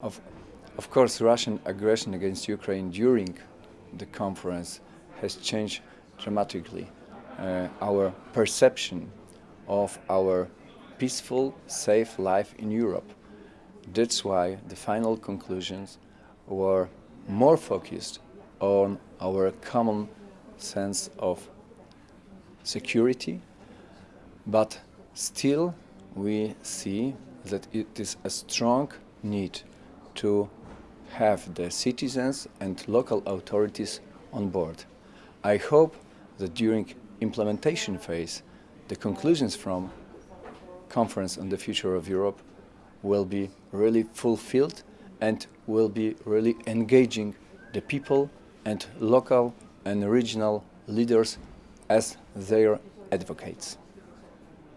Of, of course, Russian aggression against Ukraine during the conference has changed dramatically uh, our perception of our peaceful, safe life in Europe. That's why the final conclusions were more focused on our common sense of security, but still we see that it is a strong need to have the citizens and local authorities on board. I hope that during implementation phase, the conclusions from conference on the future of Europe will be really fulfilled and will be really engaging the people and local and regional leaders as their advocates.